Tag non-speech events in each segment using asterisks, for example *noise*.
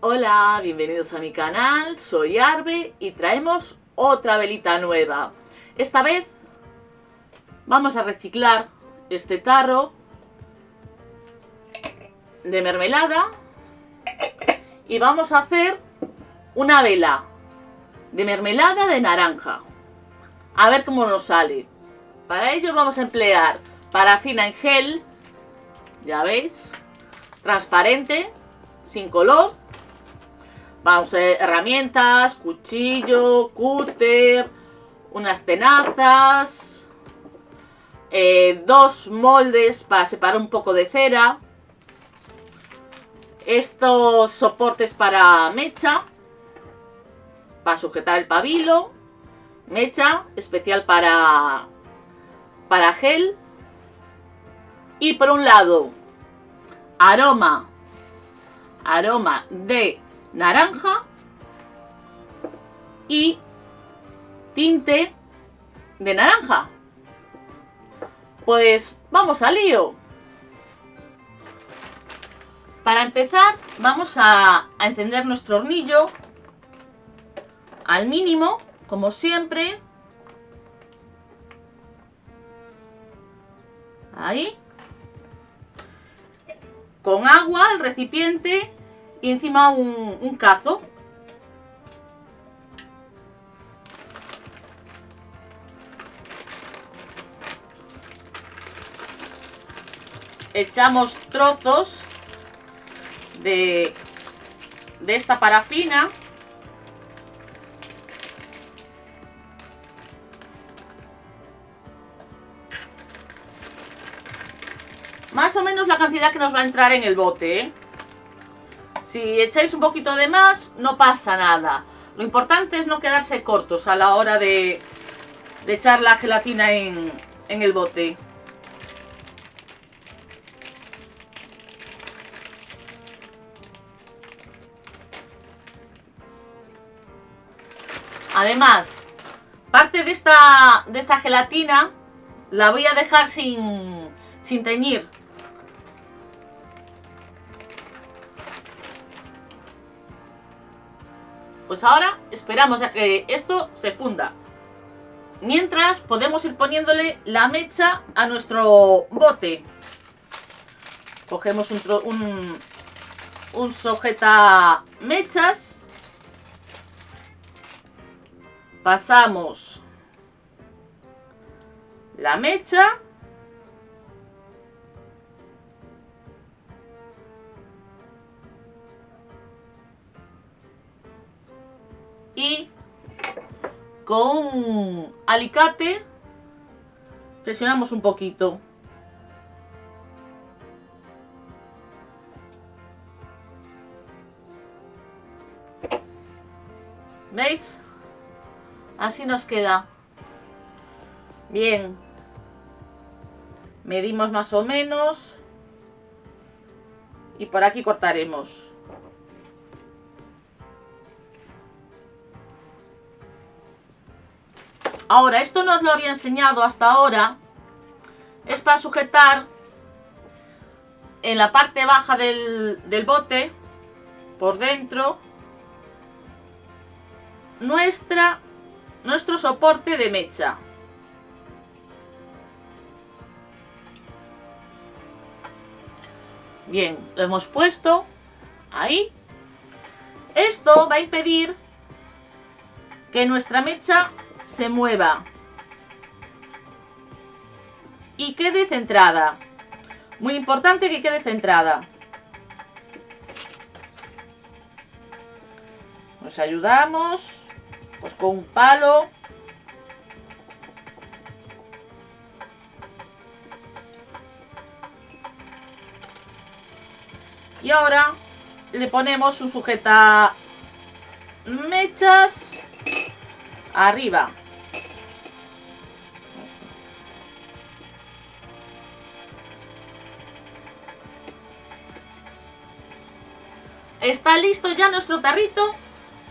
Hola, bienvenidos a mi canal, soy Arbe y traemos otra velita nueva. Esta vez vamos a reciclar este tarro de mermelada y vamos a hacer una vela de mermelada de naranja. A ver cómo nos sale. Para ello vamos a emplear parafina en gel, ya veis, transparente, sin color Vamos a herramientas, cuchillo, cúter, unas tenazas, eh, dos moldes para separar un poco de cera, estos soportes para mecha, para sujetar el pabilo, mecha especial para, para gel, y por un lado, aroma, aroma de naranja y tinte de naranja. Pues vamos al lío. Para empezar vamos a, encender nuestro hornillo al mínimo, como siempre. Ahí. Con agua, el recipiente y encima un, cazo. Echamos trozos de, de esta parafina. Más o menos la cantidad que nos va a entrar en el bote, ¿eh? Si echáis un poquito de más, no pasa nada. Lo importante es no quedarse cortos a la hora de, echar la gelatina en, en el bote. Además, parte de esta, de esta gelatina la voy a dejar sin, sin teñir Pues ahora esperamos a que esto se funda. Mientras podemos ir poniéndole la mecha a nuestro bote. Cogemos un, un, un mechas. Pasamos la mecha y con alicate presionamos un poquito. ¿Veis? Así nos queda. Bien. Medimos más o menos. Y por aquí cortaremos. Ahora, esto no os lo había enseñado hasta ahora. Es para sujetar en la parte baja del, bote, por dentro, nuestra, nuestro soporte de mecha. Bien, lo hemos puesto ahí. Esto va a impedir que nuestra mecha se mueva y quede centrada. Muy importante que quede centrada. Nos ayudamos pues con un palo. Y ahora le ponemos un sujeta mechas arriba. Está listo ya nuestro tarrito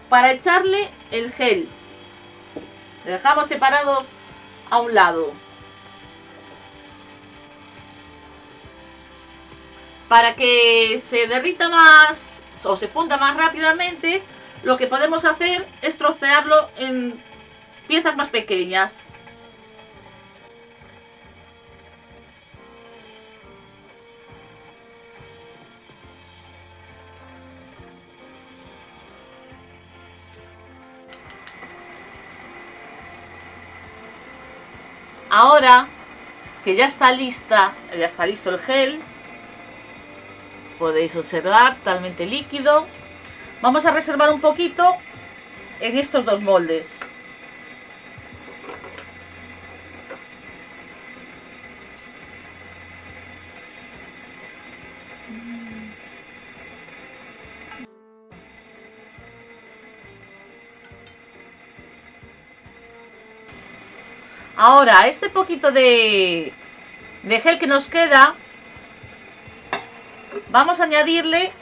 para echarle el gel. Le dejamos separado a un lado. Para que se derrita más o se funda más rápidamente, lo que podemos hacer es trocearlo en piezas más pequeñas. Ahora que ya está lista, ya está listo el gel, podéis observar, totalmente líquido. Vamos a reservar un poquito en estos dos moldes. Ahora, este poquito de, de gel que nos queda, vamos a añadirle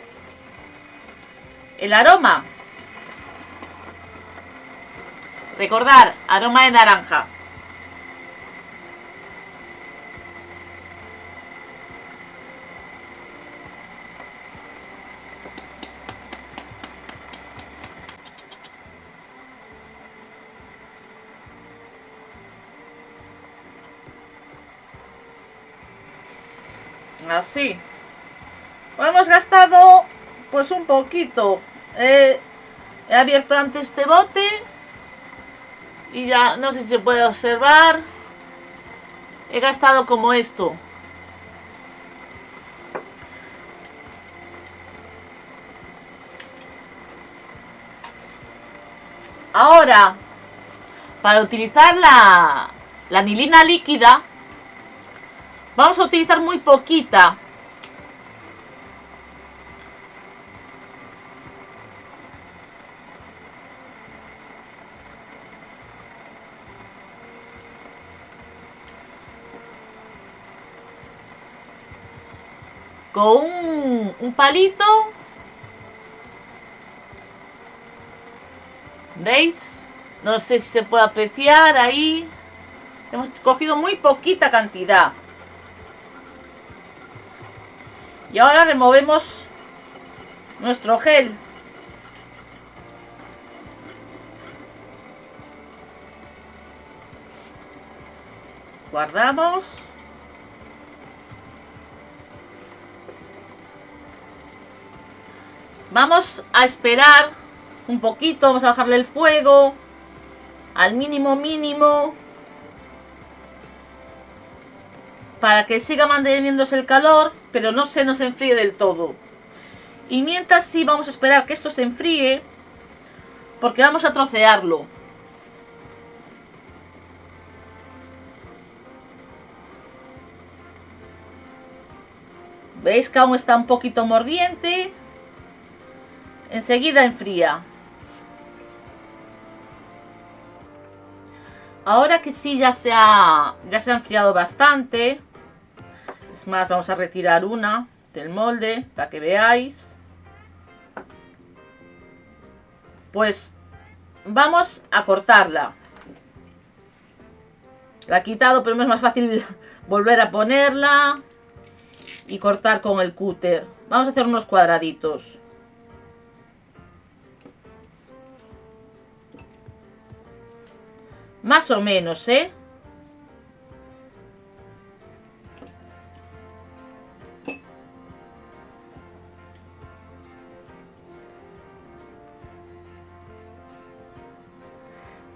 el aroma. Recordar, aroma de naranja. Así. hemos gastado pues un poquito. he abierto antes este bote y ya no sé si se puede observar. He gastado como esto. Ahora, para utilizar la, la anilina líquida, Vamos a utilizar muy poquita. Con un, palito. ¿Veis? No sé si se puede apreciar ahí. Hemos cogido muy poquita cantidad. Y ahora removemos nuestro gel. Guardamos. Vamos a esperar un poquito, vamos a bajarle el fuego al mínimo mínimo para que siga manteniéndose el calor, pero no se nos enfríe del todo. Y mientras sí vamos a esperar que esto se enfríe, porque vamos a trocearlo. ¿Veis que aún está un poquito mordiente? Enseguida enfría. Ahora que sí ya se ha, ya se ha enfriado bastante, es más, vamos a retirar una del molde para que veáis. Pues vamos a cortarla. La he quitado, pero es más fácil *laughs* volver a ponerla y cortar con el cúter. Vamos a hacer unos cuadraditos. Más o menos, ¿eh?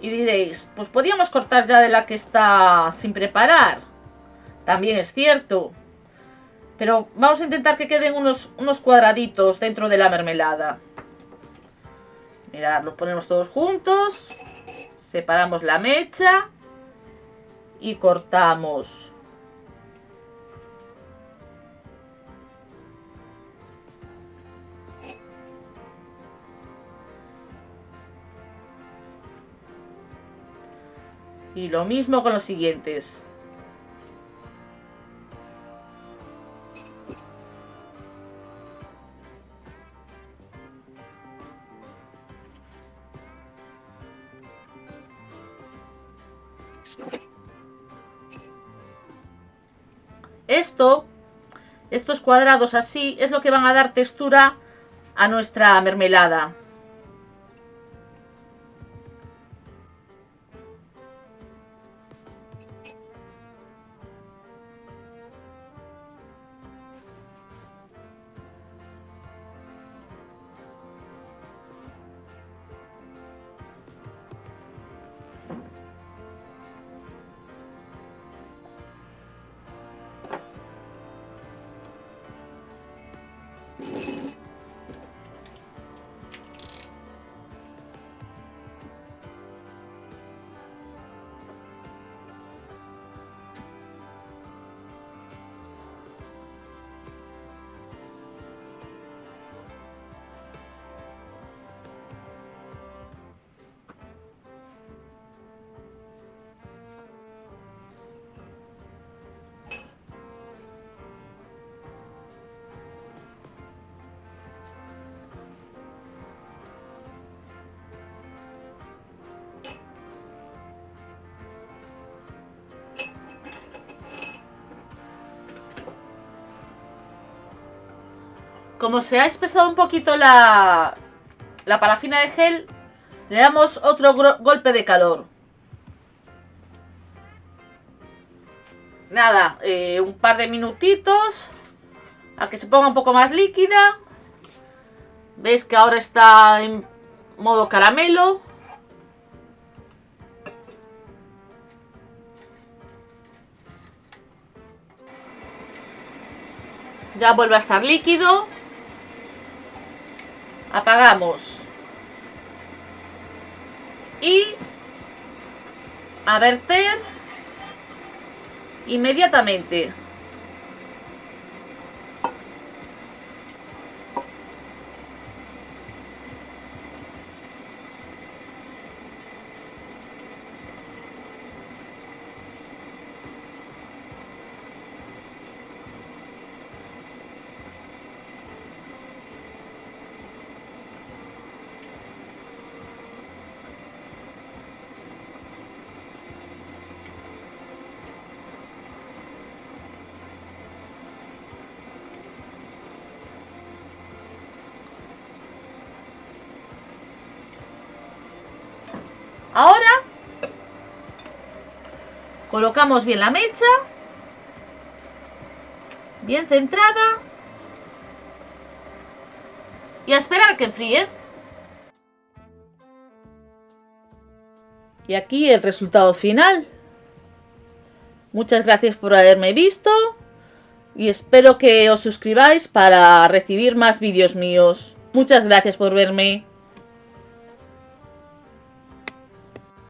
Y diréis, pues podíamos cortar ya de la que está sin preparar. También es cierto. Pero vamos a intentar que queden unos, unos cuadraditos dentro de la mermelada. Mirad, los ponemos todos juntos. Separamos la mecha y cortamos. Y lo mismo con los siguientes. Esto Estos cuadrados así es lo que van a dar textura a nuestra mermelada. Como se ha espesado un poquito la, la parafina de gel, le damos otro golpe de calor. Nada, eh, un par de minutitos a que se ponga un poco más líquida. Veis que ahora está en modo caramelo. Ya vuelve a estar líquido apagamos. Y a verter inmediatamente Ahora colocamos bien la mecha, bien centrada y a esperar que enfríe. Y aquí el resultado final. Muchas gracias por haberme visto y espero que os suscribáis para recibir más vídeos míos. Muchas gracias por verme.